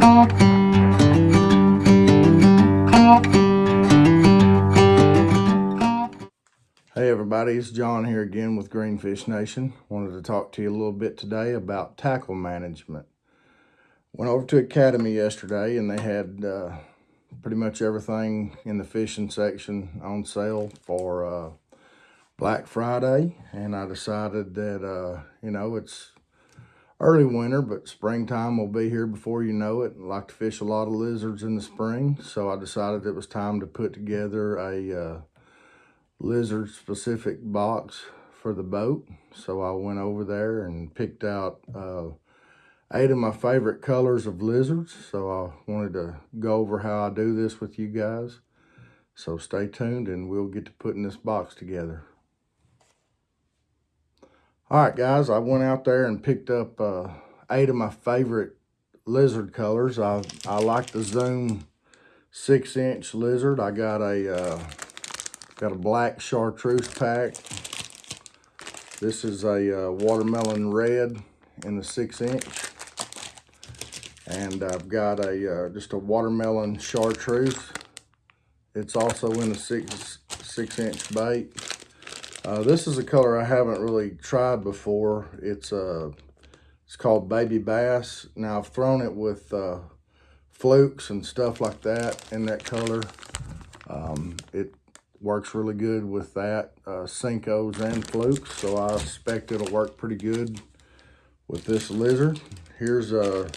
Hey everybody, it's John here again with Greenfish Nation. Wanted to talk to you a little bit today about tackle management. Went over to Academy yesterday and they had uh, pretty much everything in the fishing section on sale for uh, Black Friday. And I decided that, uh, you know, it's early winter, but springtime will be here before you know it. I like to fish a lot of lizards in the spring. So I decided it was time to put together a uh, lizard specific box for the boat. So I went over there and picked out uh, eight of my favorite colors of lizards. So I wanted to go over how I do this with you guys. So stay tuned and we'll get to putting this box together. All right, guys, I went out there and picked up uh, eight of my favorite lizard colors. I, I like the Zoom six inch lizard. I got a uh, Got a black chartreuse pack. This is a uh, watermelon red in the six inch. And I've got a uh, just a watermelon chartreuse. It's also in the six, six inch bait. Uh, this is a color I haven't really tried before. It's uh, it's called Baby Bass. Now I've thrown it with uh, flukes and stuff like that in that color. Um, it works really good with that, uh, Senkos and flukes. So I expect it'll work pretty good with this lizard. Here's a,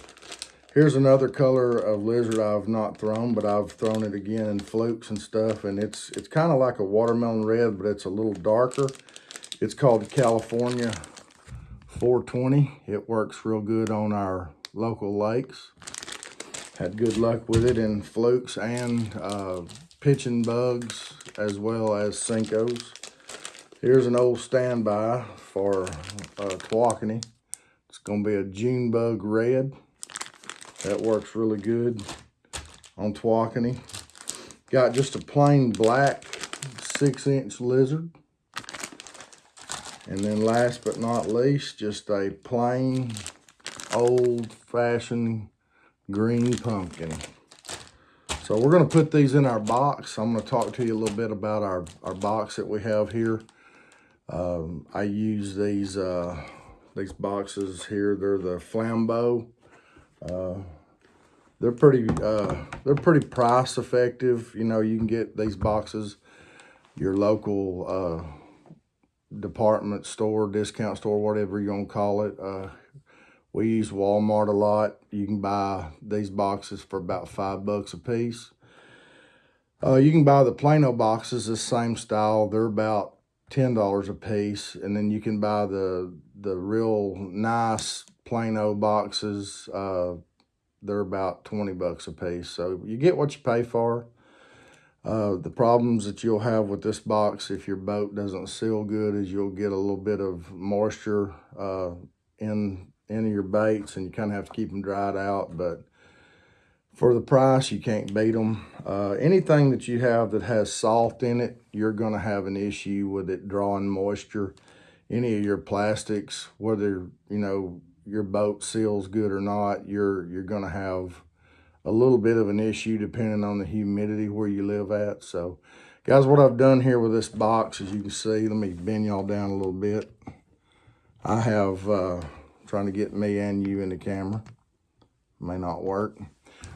here's another color of lizard I've not thrown, but I've thrown it again in flukes and stuff. And it's, it's kind of like a watermelon red, but it's a little darker. It's called California 420. It works real good on our local lakes. Had good luck with it in flukes and uh, pitching bugs as well as Senkos. Here's an old standby for uh, Tawakoni. It's going to be a June bug red. That works really good on Tawakoni. Got just a plain black six inch lizard. And then last but not least, just a plain old fashioned green pumpkin. So we're going to put these in our box. I'm going to talk to you a little bit about our, our box that we have here. Um, I use these uh, these boxes here. They're the Flambeau. Uh, they're pretty uh, they're pretty price effective. You know, you can get these boxes your local uh, department store, discount store, whatever you want to call it. Uh, we use Walmart a lot. You can buy these boxes for about five bucks a piece. Uh, you can buy the Plano boxes, the same style. They're about $10 a piece. And then you can buy the, the real nice Plano boxes. Uh, they're about 20 bucks a piece. So you get what you pay for. Uh, the problems that you'll have with this box if your boat doesn't seal good is you'll get a little bit of moisture uh, in any of your baits and you kind of have to keep them dried out. But for the price, you can't beat them. Uh, anything that you have that has salt in it, you're going to have an issue with it drawing moisture. Any of your plastics, whether, you know, your boat seals good or not, you're, you're going to have a little bit of an issue depending on the humidity where you live at. So, guys, what I've done here with this box, as you can see, let me bend y'all down a little bit. I have... Uh, trying to get me and you in the camera. May not work.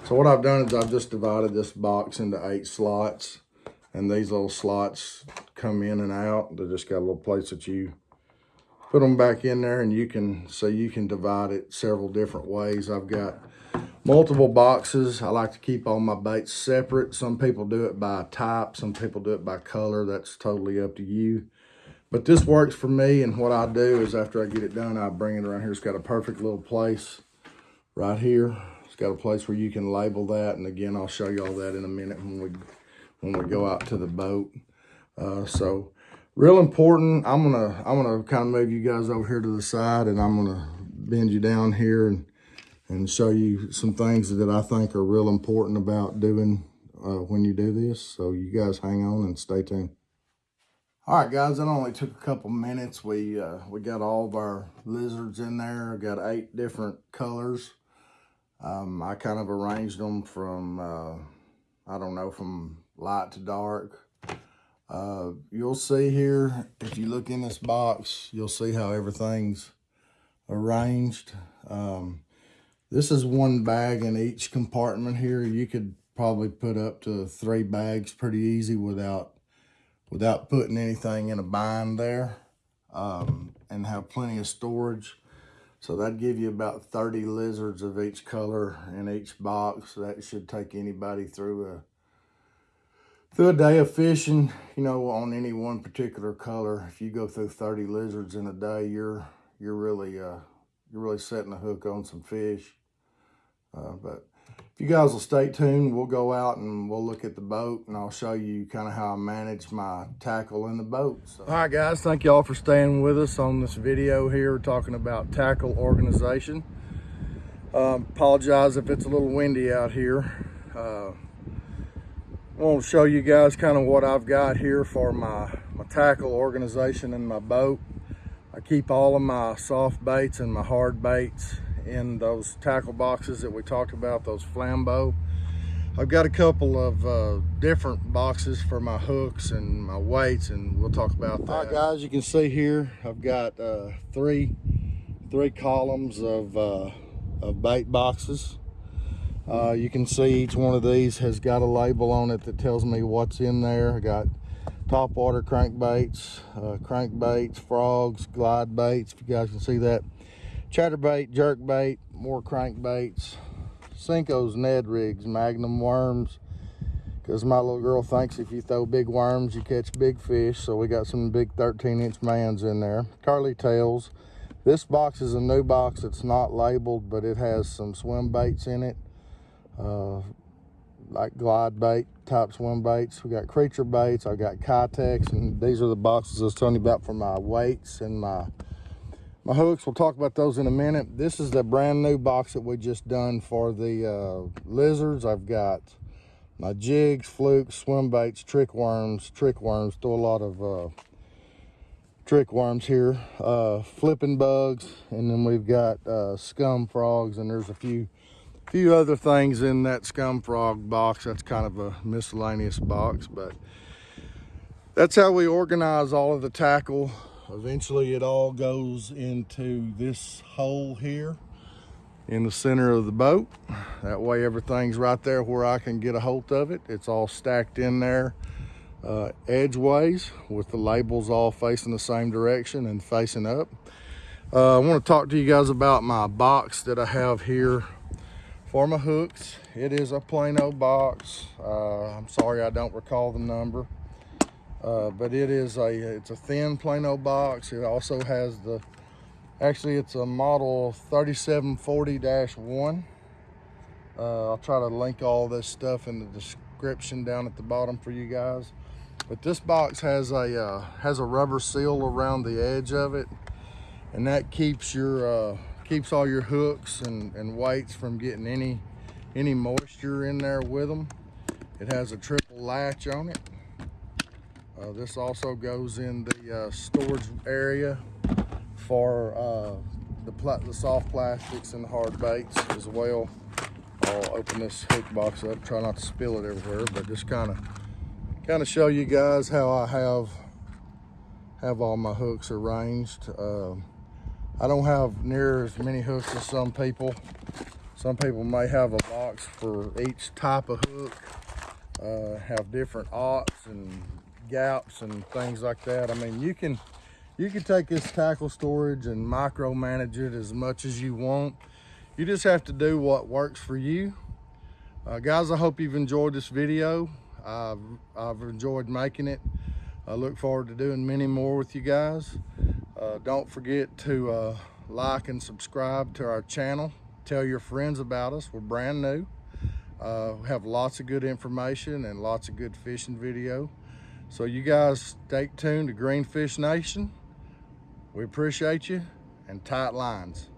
So what I've done is I've just divided this box into eight slots. And these little slots come in and out. They just got a little place that you put them back in there and you can, so you can divide it several different ways. I've got multiple boxes. I like to keep all my baits separate. Some people do it by type. Some people do it by color. That's totally up to you. But this works for me, and what I do is after I get it done, I bring it around here. It's got a perfect little place right here. It's got a place where you can label that, and again, I'll show you all that in a minute when we when we go out to the boat. Uh, so, real important. I'm gonna I'm gonna kind of move you guys over here to the side, and I'm gonna bend you down here and and show you some things that I think are real important about doing uh, when you do this. So you guys hang on and stay tuned. All right, guys, that only took a couple minutes. We uh, we got all of our lizards in there. got eight different colors. Um, I kind of arranged them from, uh, I don't know, from light to dark. Uh, you'll see here, if you look in this box, you'll see how everything's arranged. Um, this is one bag in each compartment here. You could probably put up to three bags pretty easy without without putting anything in a bind there um, and have plenty of storage. So that'd give you about 30 lizards of each color in each box. That should take anybody through a through a day of fishing, you know, on any one particular color. If you go through 30 lizards in a day, you're you're really uh, you're really setting a hook on some fish. Uh, but if you guys will stay tuned, we'll go out and we'll look at the boat and I'll show you kind of how I manage my tackle in the boat. So. All right, guys, thank y'all for staying with us on this video here talking about tackle organization. Um, apologize if it's a little windy out here. Uh, I want to show you guys kind of what I've got here for my, my tackle organization in my boat. I keep all of my soft baits and my hard baits in those tackle boxes that we talked about, those Flambeau. I've got a couple of uh, different boxes for my hooks and my weights, and we'll talk about that. All right, guys, you can see here, I've got uh, three, three columns of, uh, of bait boxes. Uh, you can see each one of these has got a label on it that tells me what's in there. I got top water crankbaits, uh, crankbaits, frogs, glide baits, if you guys can see that. Chatterbait, jerkbait, more crankbaits, Senko's Ned rigs, magnum worms, because my little girl thinks if you throw big worms, you catch big fish. So we got some big 13 inch mans in there. Curly tails. This box is a new box. It's not labeled, but it has some swim baits in it. Uh, like glide bait type swim baits. We got creature baits. I got Keitechs, and these are the boxes I was telling you about for my weights and my my hooks. We'll talk about those in a minute. This is the brand new box that we just done for the uh, lizards. I've got my jigs, flukes, swim baits, trick worms, trick worms. Throw a lot of uh, trick worms here, uh, flipping bugs, and then we've got uh, scum frogs, and there's a few few other things in that scum frog box. That's kind of a miscellaneous box, but that's how we organize all of the tackle. Eventually it all goes into this hole here in the center of the boat. That way everything's right there where I can get a hold of it. It's all stacked in there uh, edgeways with the labels all facing the same direction and facing up. Uh, I want to talk to you guys about my box that I have here for my hooks. It is a Plano box. Uh, I'm sorry I don't recall the number. Uh, but it is a it's a thin Plano box. It also has the actually it's a model 3740-1. Uh, I'll try to link all this stuff in the description down at the bottom for you guys. But this box has a uh, has a rubber seal around the edge of it, and that keeps your uh, keeps all your hooks and, and weights from getting any any moisture in there with them. It has a triple latch on it. Uh, this also goes in the uh, storage area for uh, the, the soft plastics and the hard baits as well. I'll open this hook box up, try not to spill it everywhere, but just kind of kind of show you guys how I have have all my hooks arranged. Um, I don't have near as many hooks as some people. Some people may have a box for each type of hook, uh, have different aughts and gaps and things like that. I mean, you can you can take this tackle storage and micromanage it as much as you want. You just have to do what works for you. Uh, guys, I hope you've enjoyed this video. I've, I've enjoyed making it. I look forward to doing many more with you guys. Uh, don't forget to uh, like and subscribe to our channel. Tell your friends about us. We're brand new. Uh, we have lots of good information and lots of good fishing video. So you guys stay tuned to Greenfish Nation. We appreciate you and tight lines.